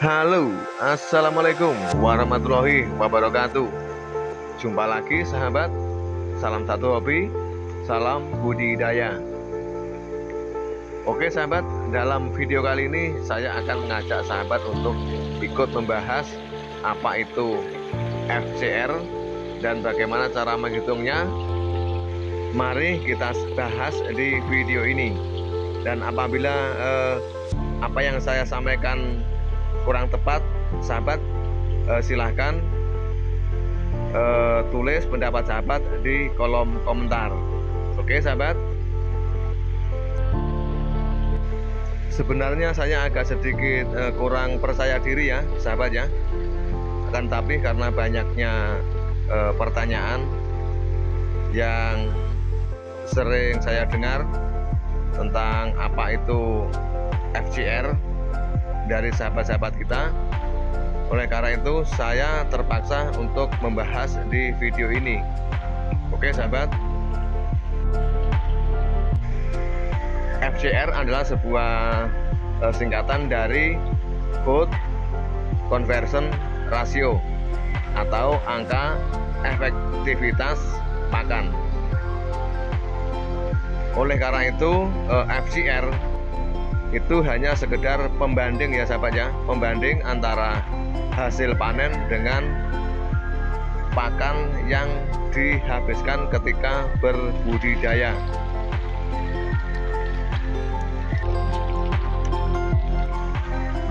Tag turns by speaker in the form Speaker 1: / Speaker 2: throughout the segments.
Speaker 1: Halo, Assalamualaikum warahmatullahi wabarakatuh. Jumpa lagi sahabat. Salam satu hobi Salam budidaya. Oke sahabat, dalam video kali ini Saya akan mengajak sahabat untuk Ikut membahas Apa itu FCR Dan bagaimana cara menghitungnya. Mari kita bahas di video ini. Dan apabila eh, Apa yang saya sampaikan kurang tepat sahabat eh, silahkan eh, tulis pendapat sahabat di kolom komentar. Oke sahabat? Sebenarnya saya agak sedikit eh, kurang percaya diri ya sahabat ya. Akan tapi karena banyaknya eh, pertanyaan yang sering saya dengar tentang apa itu FCR dari sahabat-sahabat kita. Oleh karena itu saya terpaksa untuk membahas di video ini. Oke sahabat. FCR adalah sebuah uh, singkatan dari Food Conversion Ratio atau angka efektivitas pakan oleh karena itu uh, FCR itu hanya sekedar pembanding ya sahabat ya. Pembanding antara hasil panen dengan pakan yang dihabiskan ketika berbudidaya.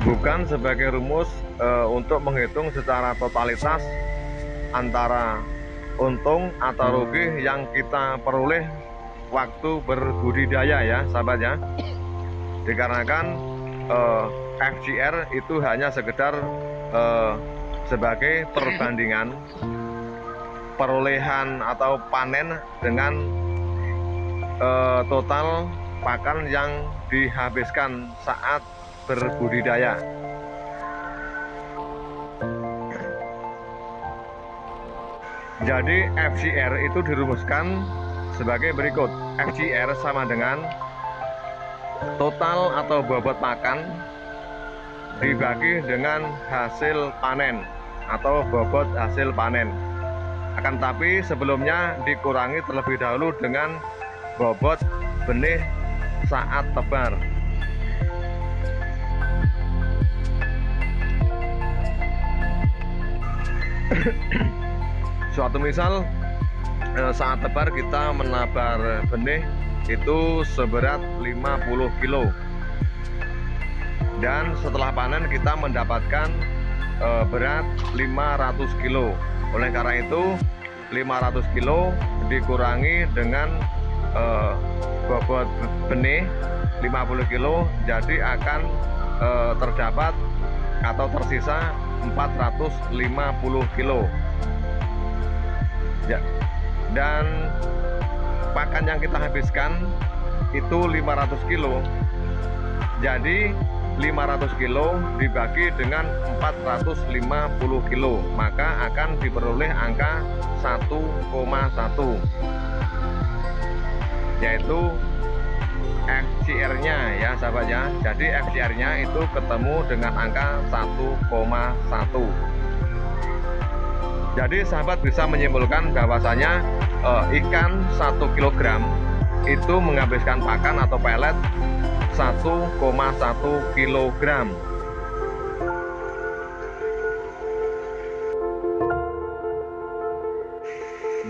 Speaker 1: Bukan sebagai rumus e, untuk menghitung secara totalitas antara untung atau rugi yang kita peroleh waktu berbudidaya ya sahabat ya dikarenakan uh, eh, FGR itu hanya sekedar uh, sebagai perbandingan perolehan atau panen dengan uh, total pakan yang dihabiskan saat berbudidaya. Jadi FCR itu dirumuskan sebagai berikut. FCR sama dengan total atau bobot makan dibagi dengan hasil panen atau bobot hasil panen. Akan tapi sebelumnya dikurangi terlebih dahulu dengan bobot benih saat tebar. Suatu misal eh, saat tebar kita menabar benih itu seberat 50 kilo. Dan setelah panen kita mendapatkan e, berat 500 kilo. Oleh karena itu 500 kilo dikurangi dengan e, bobot benih 50 kilo jadi akan e, terdapat atau tersisa 450 kilo. Ya. Dan pakan yang kita habiskan itu 500 kilo. Jadi 500 kilo dibagi dengan 450 kilo maka akan diperoleh angka 1,1 yaitu FCR nya ya sahabat ya. Jadi FCR nya itu ketemu dengan angka 1,1 jadi sahabat bisa menyimpulkan bahwasanya uh, ikan 1 kg itu menghabiskan pakan atau pelet 1,1 kg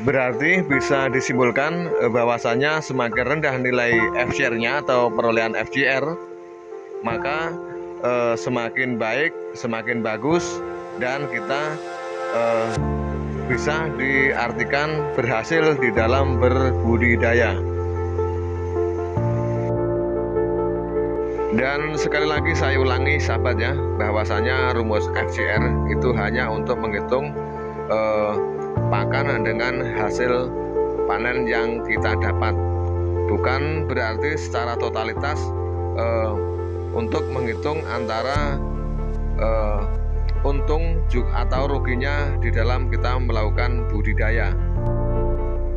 Speaker 1: berarti bisa disimpulkan eh, bahwasanya semakin rendah nilai FCR-nya atau perolehan FCR maka eh, semakin baik semakin bagus dan kita eh, bisa diartikan berhasil di dalam berbudidaya. Dan sekali lagi saya ulangi sahabat ya, bahwasanya rumus FCR itu hanya untuk menghitung eh, pakan dengan hasil panen yang kita dapat. Bukan berarti secara totalitas eh, untuk menghitung antara eh, untung atau ruginya di dalam kita melakukan budidaya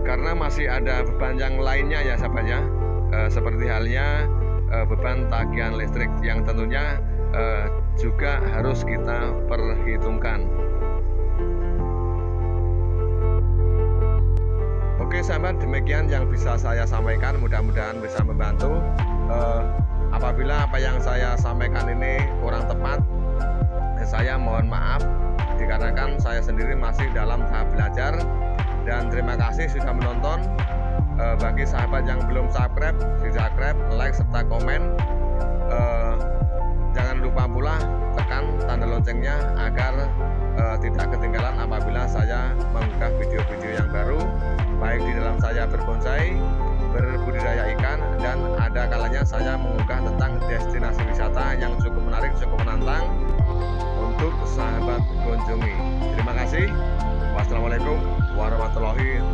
Speaker 1: karena masih ada beban yang lainnya ya sahabat ya e, seperti halnya e, beban tagihan listrik yang tentunya uh, juga harus kita perhitungkan. Oke sahabat, demikian yang bisa saya sampaikan. Mudah-mudahan bisa membantu. Uh, apabila apa yang saya sampaikan ini kurang tepat, saya mohon maaf dikarenakan saya sendiri masih dalam tahap belajar dan terima kasih sudah menonton. Uh, bagi sahabat yang belum subscribe, subscribe, like serta komen. Uh, jangan lupa pula tekan tanda loncengnya agar tidak ketinggalan apabila saya mengunggah video-video yang baru baik di dalam saya berbonsai berbudidaya ikan dan ada kalanya saya mengunggah tentang destinasi wisata yang cukup menarik cukup menantang sahabat kunjungi. Terima kasih. Wassalamualaikum warahmatullahi